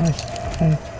Hey, hey.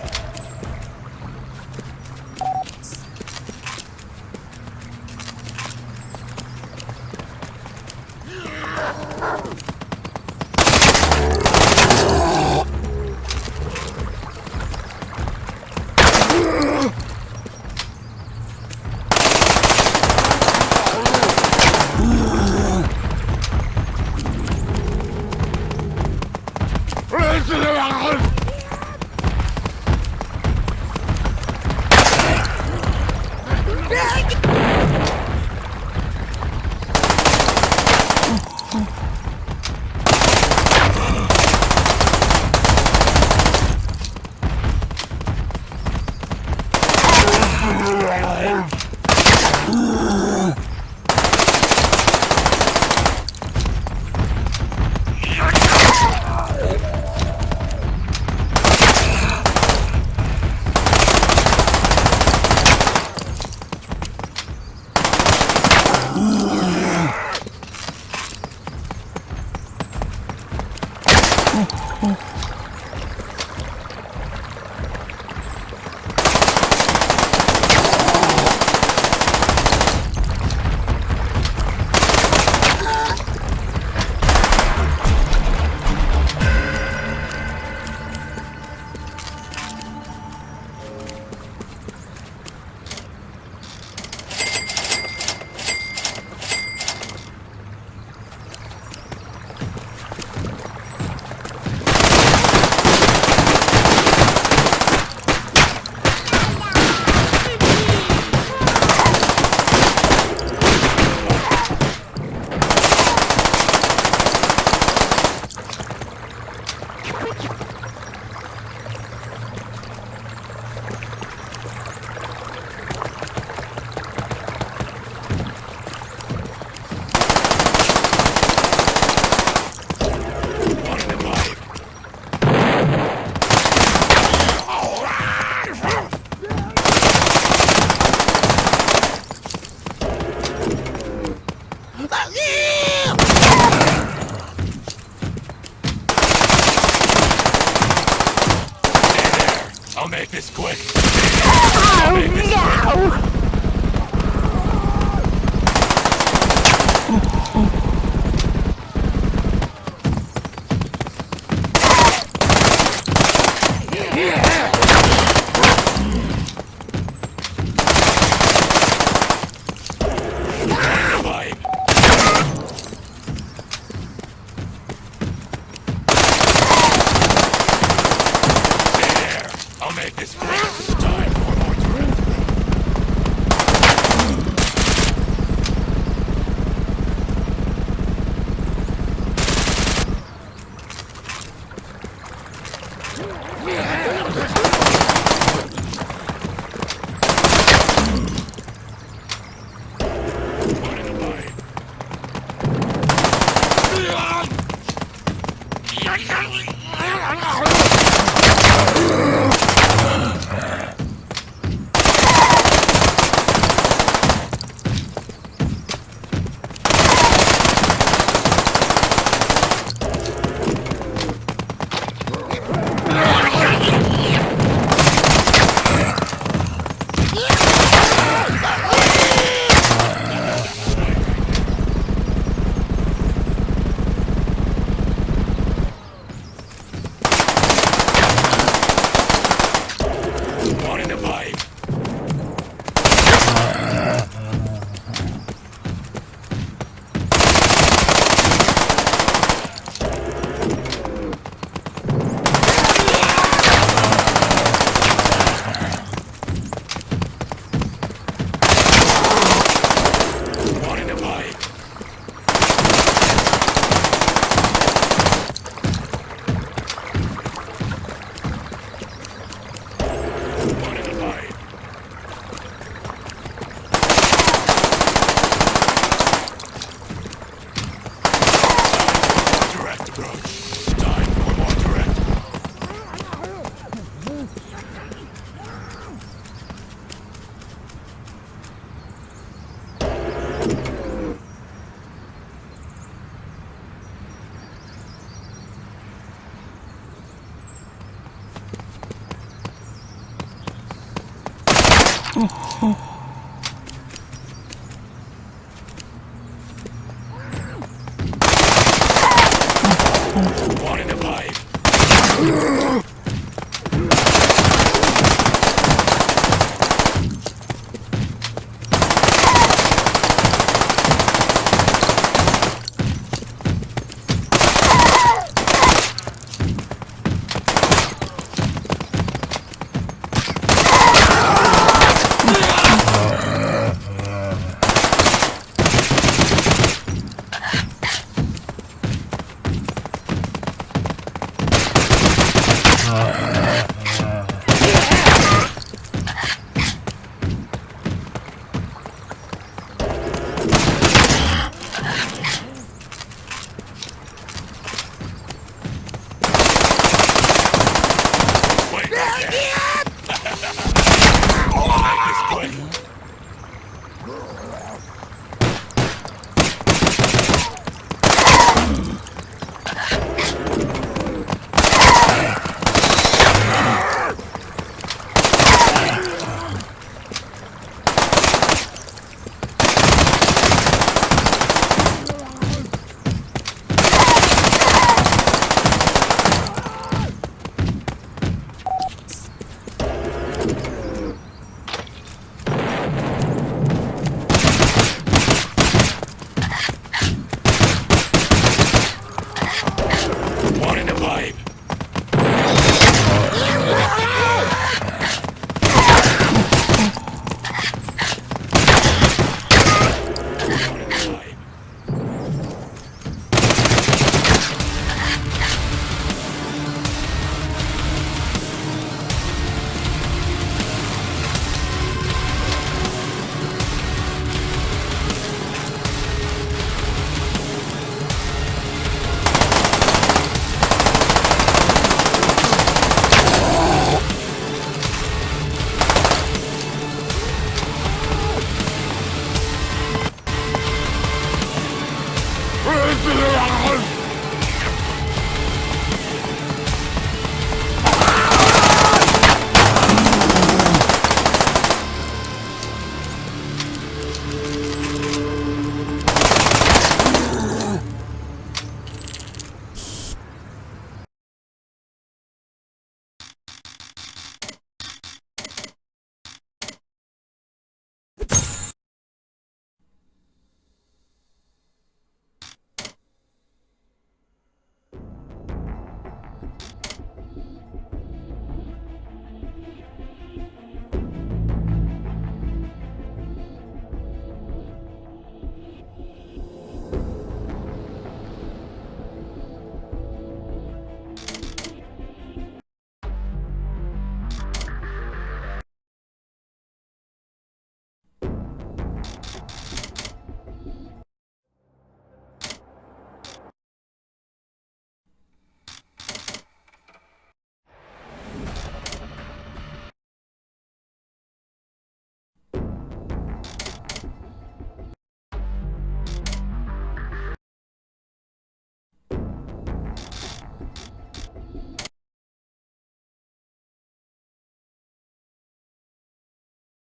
嗯 this quick. Oh, no! Yeah. One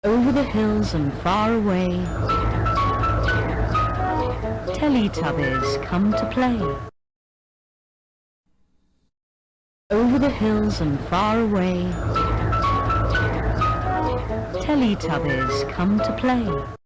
Over the hills and far away, Teletubbies come to play. Over the hills and far away, Teletubbies come to play.